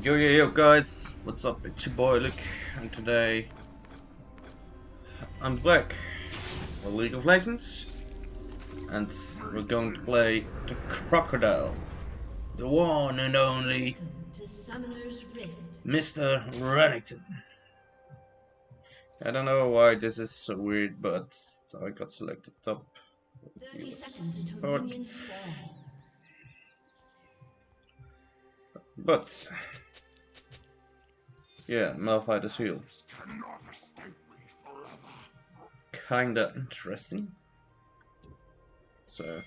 Yo yo yo guys, what's up? It's your boy Luke, and today I'm back with League of Legends, and we're going to play the Crocodile, the one and only to Summoner's Rift. Mr. Renekton. I don't know why this is so weird, but I got selected top. 30 seconds until the minions spawn. But yeah, Malphite's heal. Kinda interesting. So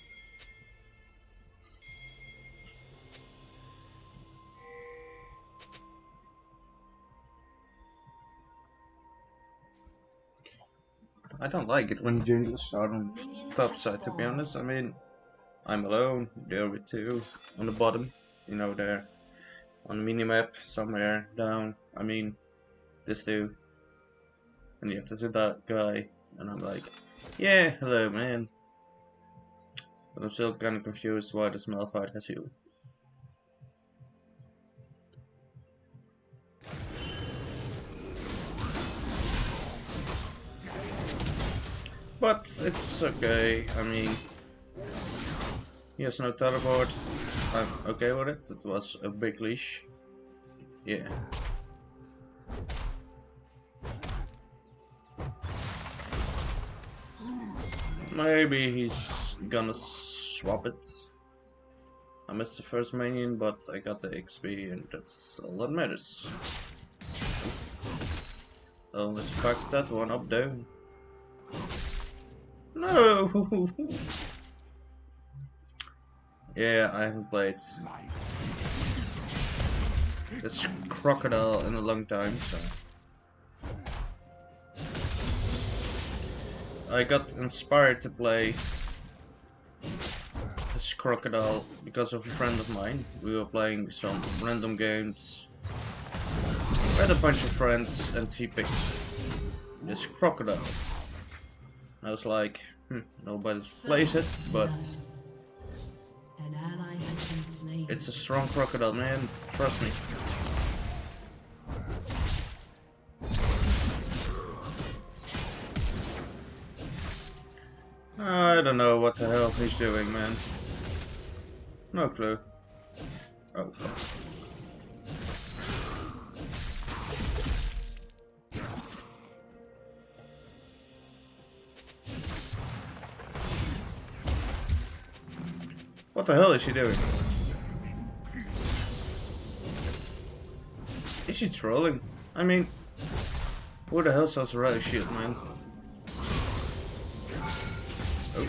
I don't like it when jungles start on top side to be honest. I mean I'm alone, there with two on the bottom, you know there on the minimap somewhere down. I mean this two. And you have to see that guy and I'm like, Yeah, hello man. But I'm still kinda confused why this Malphite has you. But it's okay, I mean he has no teleport. I'm okay with it. It was a big leash. Yeah. Maybe he's gonna swap it. I missed the first minion, but I got the XP, and that's all that matters. Oh, let's fuck that one up down. No! yeah, I haven't played this crocodile in a long time, so. I got inspired to play this crocodile because of a friend of mine. We were playing some random games. We had a bunch of friends and he picked this crocodile. I was like, hmm, nobody plays it, but An ally has been slain. it's a strong crocodile, man. Trust me. I don't know what the hell he's doing, man. No clue. Oh, fuck. What the hell is she doing? Is she trolling? I mean, who the hell sells a relic shield, man? Oh.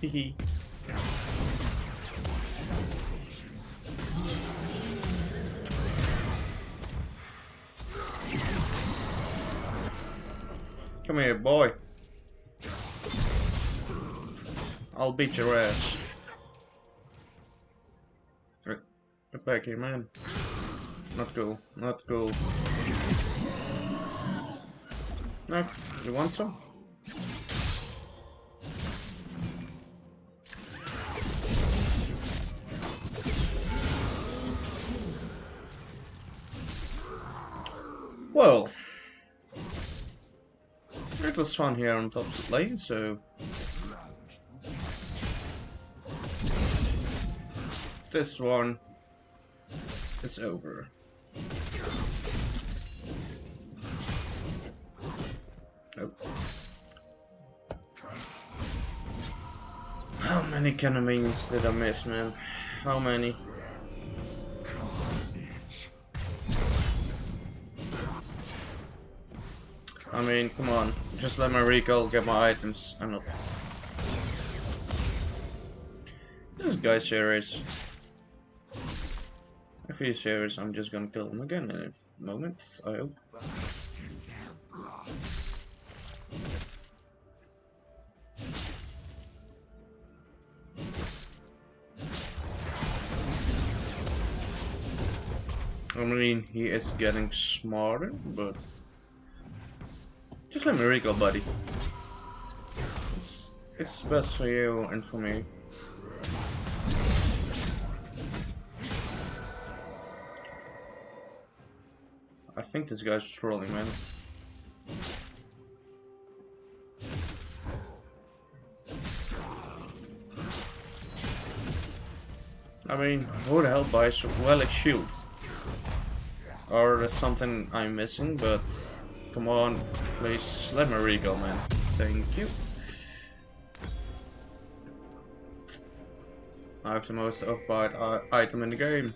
Come here, boy. I'll beat your ass. Get back here, man. Not cool. Not cool. No, you want some? Well, it was fun here on top of the lane, so this one is over. Oh. How many cannon minions did I miss, man? How many? I mean, come on. Just let my recall get my items. I'm not. This guy's serious. If he's serious, I'm just gonna kill him again in a moment, I hope. I mean, he is getting smarter, but just let me recall, buddy. It's it's best for you and for me. Think this guy's trolling, man. I mean, who the hell buys a Relic Shield? Or there's something I'm missing, but come on, please let me regal, man. Thank you. I have the most overpowered uh, item in the game.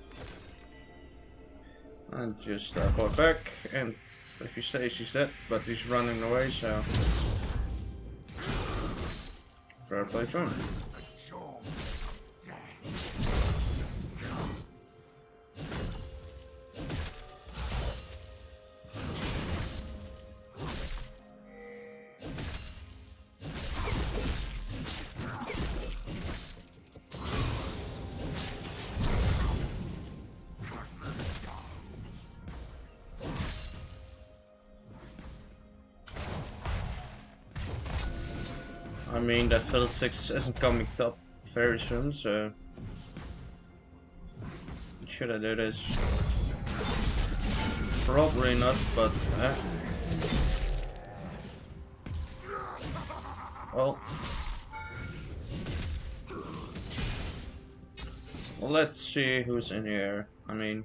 And just uh, back, and if he stays, he's dead, but he's running away, so... Fair play to him. Mean, that Fiddle 6 isn't coming up very soon, so... Should I do this? Probably not, but... Eh. Well... Well, let's see who's in here. I mean...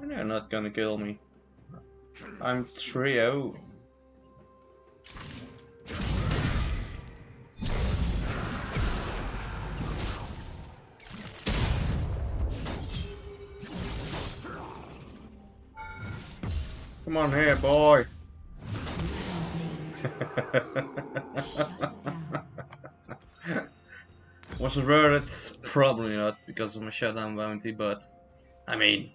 They're not gonna kill me. I'm 3-0. Come on here, boy. Was it worth it? Probably not, because of my shutdown bounty, but... I mean...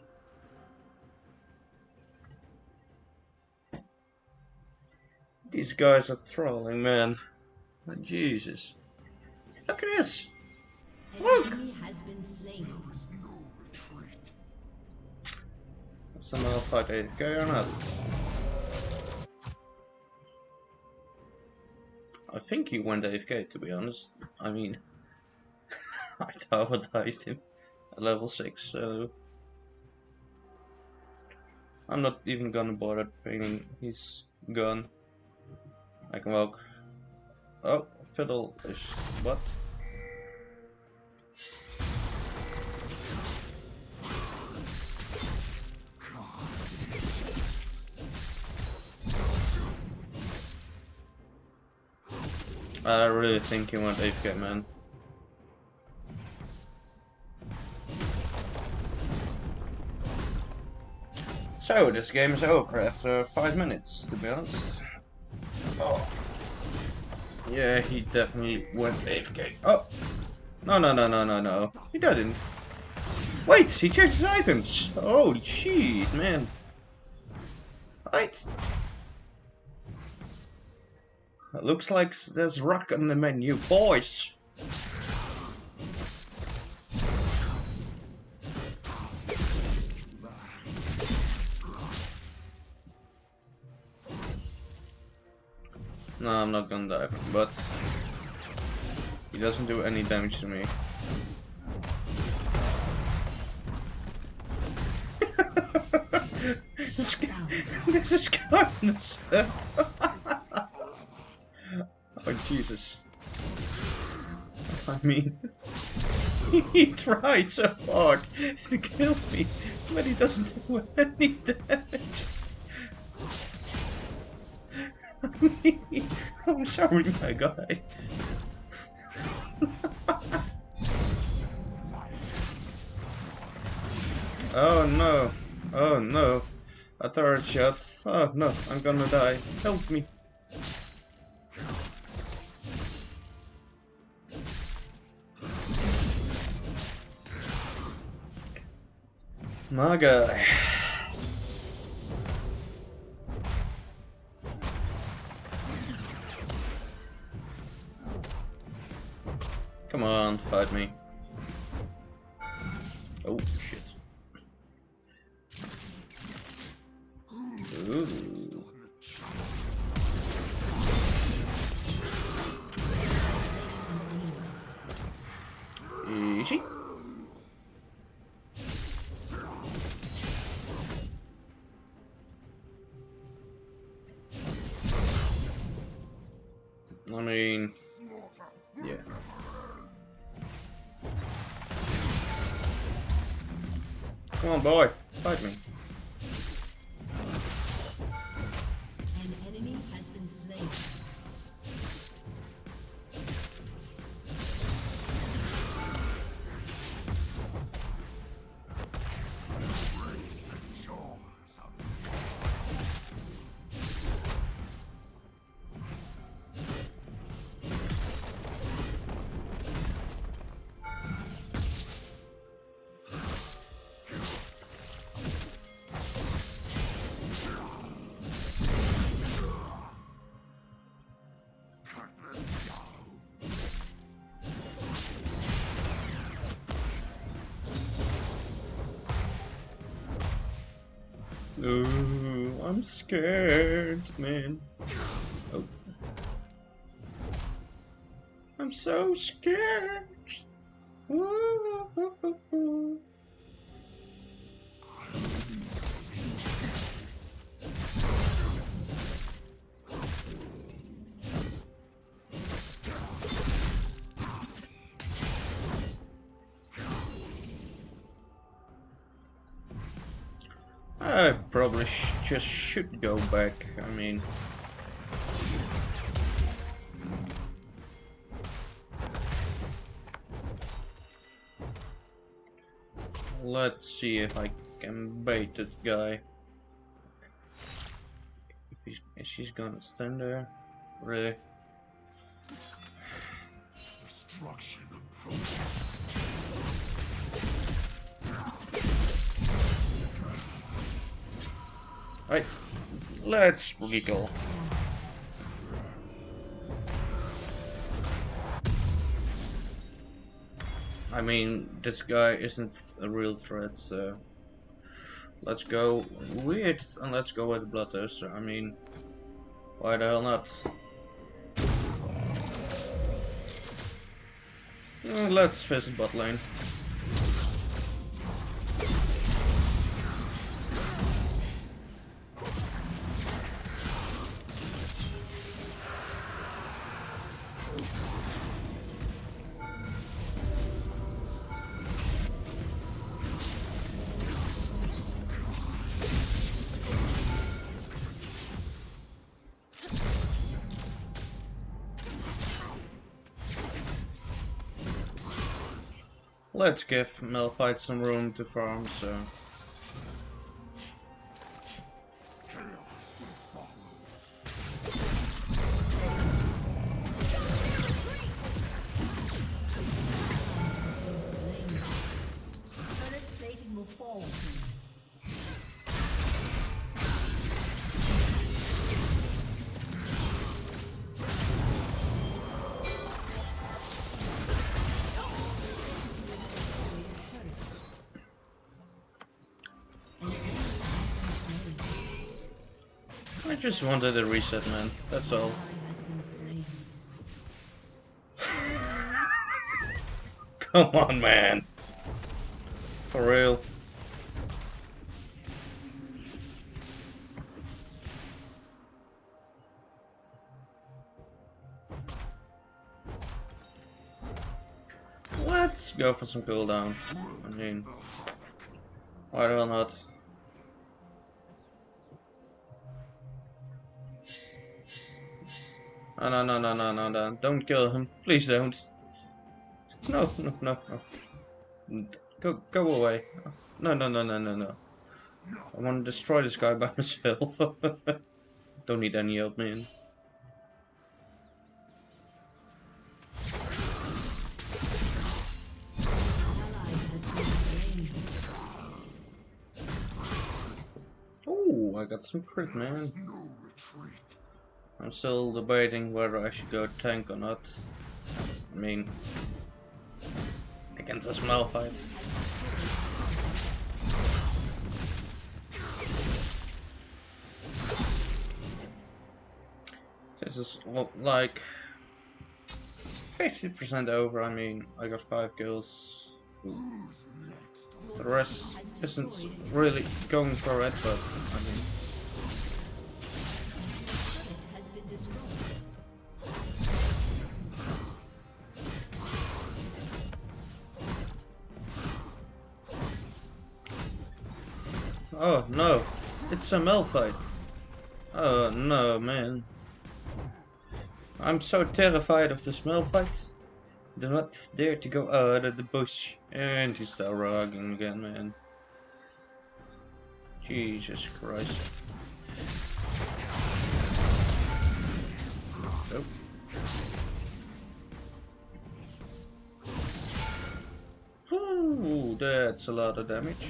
These guys are trolling, man. Oh, Jesus. Look at this! Look! Some motherfucker go or not? I think he went AFK to be honest. I mean, I traumatized him at level 6, so... I'm not even gonna bother painting his gun. I can walk. Oh, fiddle is what? I really think he went AFK, man. So, this game is over after 5 minutes, to be honest. Oh. Yeah, he definitely went AFK. Oh! No, no, no, no, no, no. He didn't. Wait, he changed his items! Oh, shit, man. Right. It looks like there's rock on the menu. Boys! No, I'm not gonna die, but he doesn't do any damage to me. this is kindness. Oh Jesus. I mean, he tried so hard to kill me, but he doesn't do any damage. I'm sorry, my guy. oh no. Oh no. A third shot. Oh no, I'm gonna die. Help me. My guy. I mean, yeah. Come on, boy, fight me. Ooh, I'm scared, man. Oh. I'm so scared. Just should go back. I mean, let's see if I can bait this guy. If he's, if she's gonna stand there, really? Destruction approaches. Right, let's giggle. I mean, this guy isn't a real threat, so let's go weird and let's go with Bloodthirster. I mean, why the hell not? Uh, let's visit bot lane. Let's give Malphite some room to farm, so... just wanted a reset, man. That's all. Come on, man. For real. Let's go for some cooldown. I mean, why the not? Oh, no, no, no, no, no, no. Don't kill him. Please don't. No, no, no, no. Go, go away. No, no, no, no, no, no. I want to destroy this guy by myself. don't need any help, man. Oh, I got some crit, man. I'm still debating whether I should go tank or not. I mean, against a Malphite. This is like 50% over. I mean, I got 5 kills. The rest isn't really going for it, but I mean, Oh no, it's a Malphite. Oh no, man. I'm so terrified of the Malphites. Do not dare to go out of the bush. And he's still rugging again, man. Jesus Christ. Nope. Ooh, that's a lot of damage.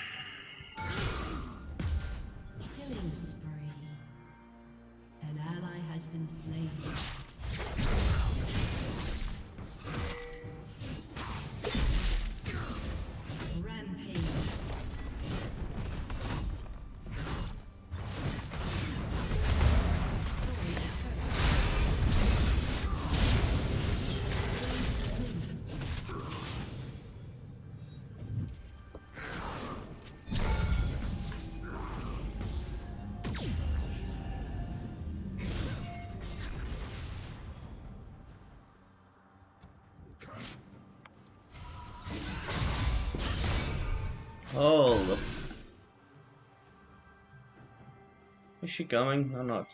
she coming or not?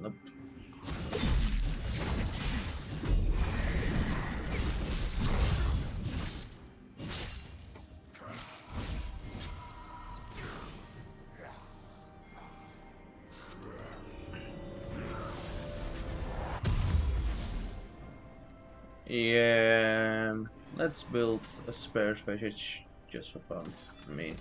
Nope. Yeah, let's build a Spirit Visage just for fun. I mean,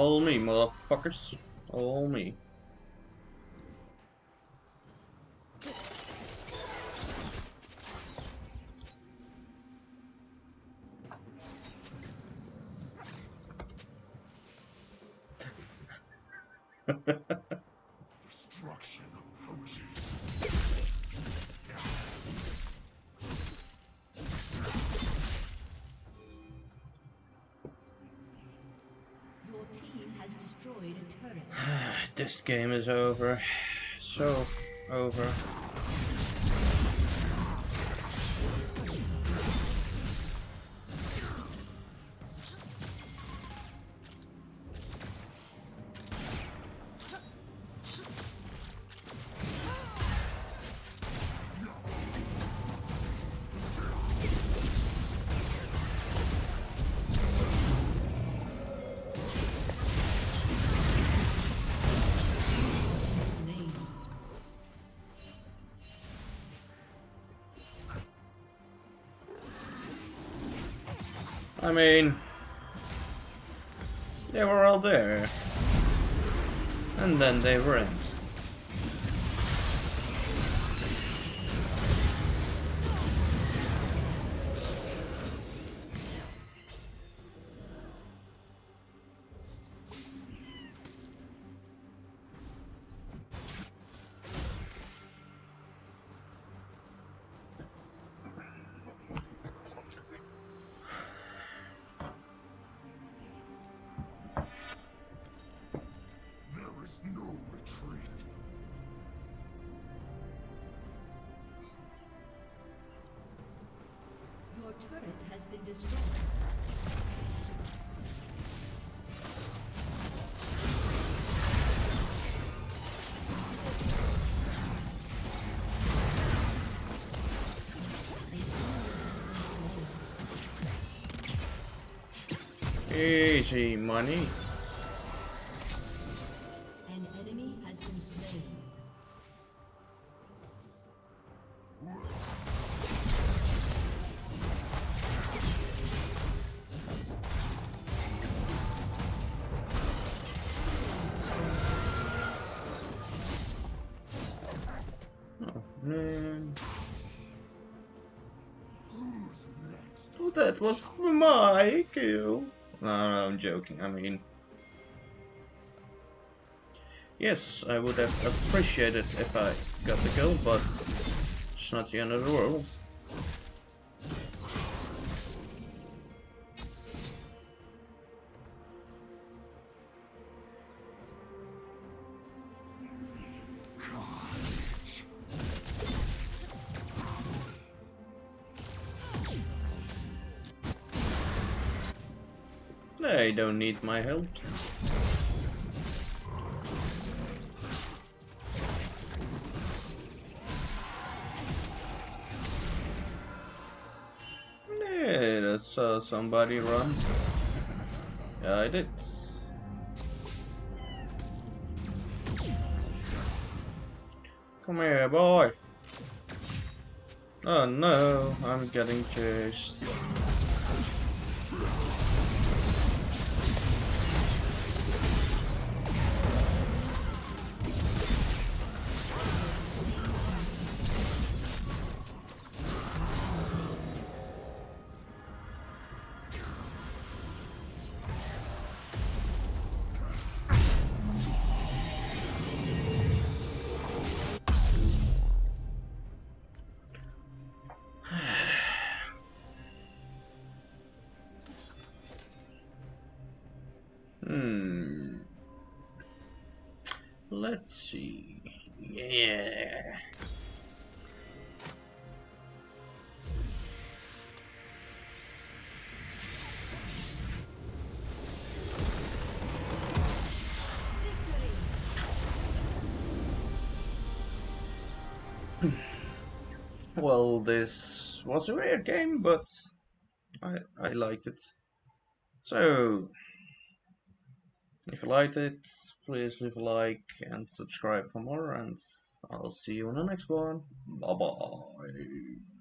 all me, motherfuckers. All me. Has destroyed a turret. this game is over. So over. They were all there. And then they weren't. Easy money. An enemy has been slain. Oh man. Who's next? Oh, that was my kill. No, no, I'm joking. I mean, yes, I would have appreciated if I got the kill, but it's not the end of the world. They don't need my help. Yeah, that's somebody run. Yeah, I did. Come here, boy. Oh no, I'm getting chased. Hmm. Let's see. Yeah. Well, this was a weird game, but I I liked it. So, if you liked it, please leave a like and subscribe for more, and I'll see you in the next one. Bye bye.